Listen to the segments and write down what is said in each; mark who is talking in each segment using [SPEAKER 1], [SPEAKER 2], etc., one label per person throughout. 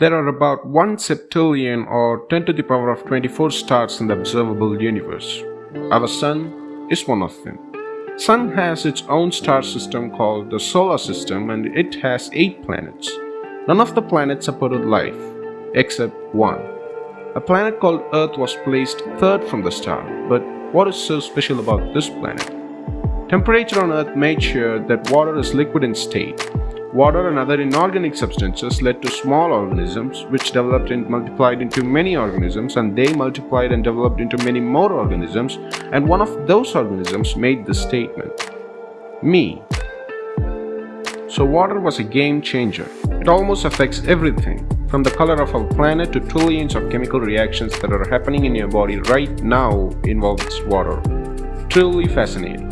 [SPEAKER 1] There are about 1 septillion or 10 to the power of 24 stars in the observable universe. Our Sun is one of them. Sun has its own star system called the Solar System and it has 8 planets. None of the planets supported life, except one. A planet called Earth was placed third from the star, but what is so special about this planet? Temperature on Earth made sure that water is liquid in state Water and other inorganic substances led to small organisms which developed and multiplied into many organisms and they multiplied and developed into many more organisms and one of those organisms made the statement. Me. So water was a game changer. It almost affects everything, from the color of our planet to trillions of chemical reactions that are happening in your body right now involves water. Truly fascinating.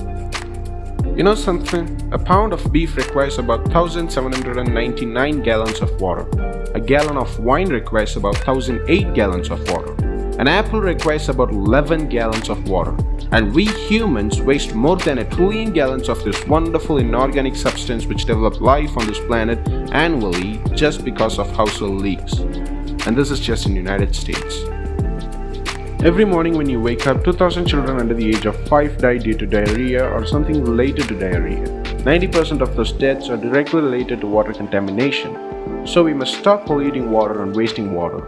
[SPEAKER 1] You know something? A pound of beef requires about 1799 gallons of water. A gallon of wine requires about 1008 gallons of water. An apple requires about 11 gallons of water. And we humans waste more than a trillion gallons of this wonderful inorganic substance which developed life on this planet annually just because of household leaks. And this is just in the United States. Every morning when you wake up, 2000 children under the age of 5 die due to diarrhea or something related to diarrhea. 90% of those deaths are directly related to water contamination. So we must stop polluting water and wasting water.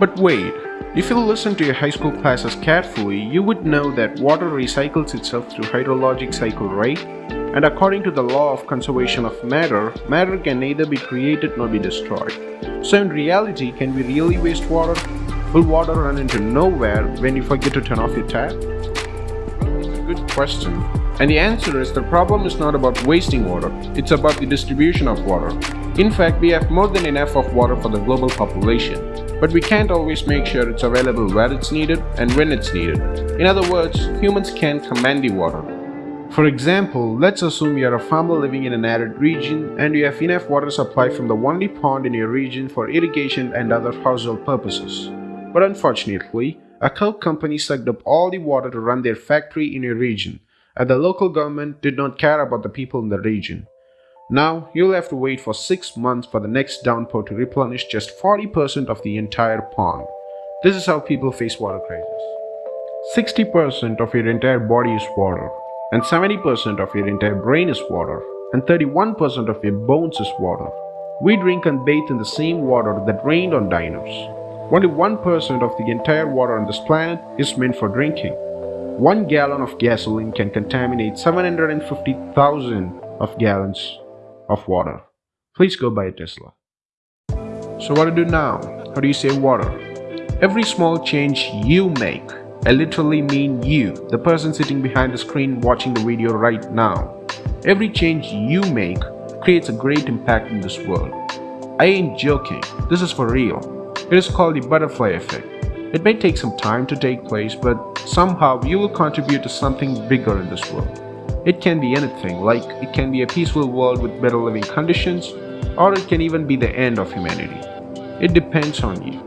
[SPEAKER 1] But wait, if you listen to your high school classes carefully, you would know that water recycles itself through hydrologic cycle, right? And according to the law of conservation of matter, matter can neither be created nor be destroyed. So in reality, can we really waste water? Will water run into nowhere when you forget to turn off your tap? It's a good question. And the answer is the problem is not about wasting water, it's about the distribution of water. In fact, we have more than enough of water for the global population, but we can't always make sure it's available where it's needed and when it's needed. In other words, humans can't command the water. For example, let's assume you are a farmer living in an arid region and you have enough water supply from the only pond in your region for irrigation and other household purposes. But unfortunately, a Coke company sucked up all the water to run their factory in your region, and the local government did not care about the people in the region. Now, you'll have to wait for 6 months for the next downpour to replenish just 40% of the entire pond. This is how people face water crisis. 60% of your entire body is water, and 70% of your entire brain is water, and 31% of your bones is water. We drink and bathe in the same water that rained on dinos. Only 1% of the entire water on this planet is meant for drinking. One gallon of gasoline can contaminate 750,000 of gallons of water. Please go buy a Tesla. So what do you do now? How do you save water? Every small change you make, I literally mean you, the person sitting behind the screen watching the video right now. Every change you make creates a great impact in this world. I ain't joking, this is for real. It is called the butterfly effect. It may take some time to take place, but somehow you will contribute to something bigger in this world. It can be anything, like it can be a peaceful world with better living conditions, or it can even be the end of humanity. It depends on you.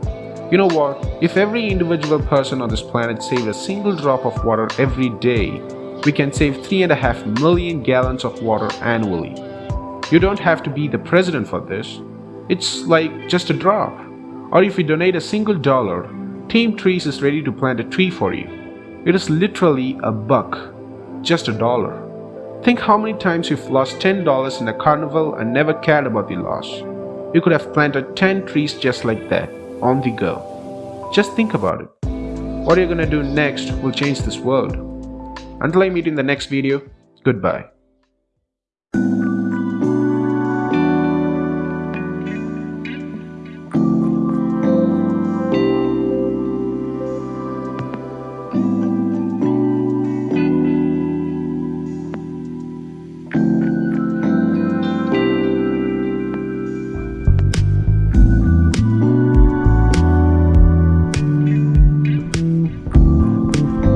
[SPEAKER 1] You know what? If every individual person on this planet saved a single drop of water every day, we can save 3.5 million gallons of water annually. You don't have to be the president for this. It's like just a drop. Or if you donate a single dollar, Team Trees is ready to plant a tree for you. It is literally a buck, just a dollar. Think how many times you've lost $10 in a carnival and never cared about the loss. You could have planted 10 trees just like that, on the go. Just think about it. What are you're gonna do next will change this world. Until I meet you in the next video, goodbye.